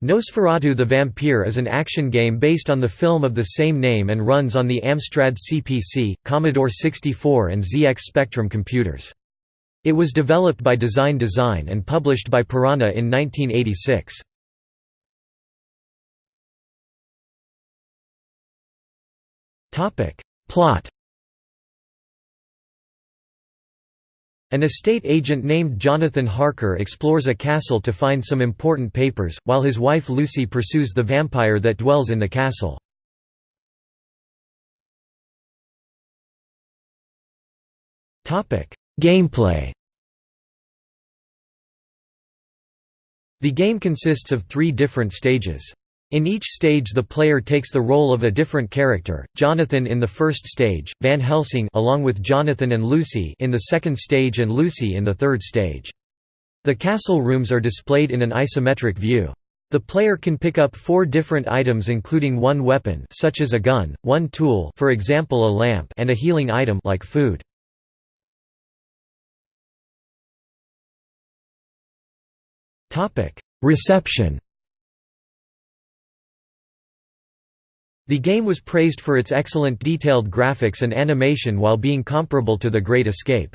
Nosferatu the Vampire is an action game based on the film of the same name and runs on the Amstrad CPC, Commodore 64 and ZX Spectrum computers. It was developed by Design Design and published by Piranha in 1986. Plot An estate agent named Jonathan Harker explores a castle to find some important papers, while his wife Lucy pursues the vampire that dwells in the castle. Gameplay The game consists of three different stages. In each stage the player takes the role of a different character, Jonathan in the first stage, Van Helsing along with Jonathan and Lucy in the second stage and Lucy in the third stage. The castle rooms are displayed in an isometric view. The player can pick up four different items including one weapon such as a gun, one tool for example a lamp and a healing item like food. Reception The game was praised for its excellent detailed graphics and animation while being comparable to The Great Escape.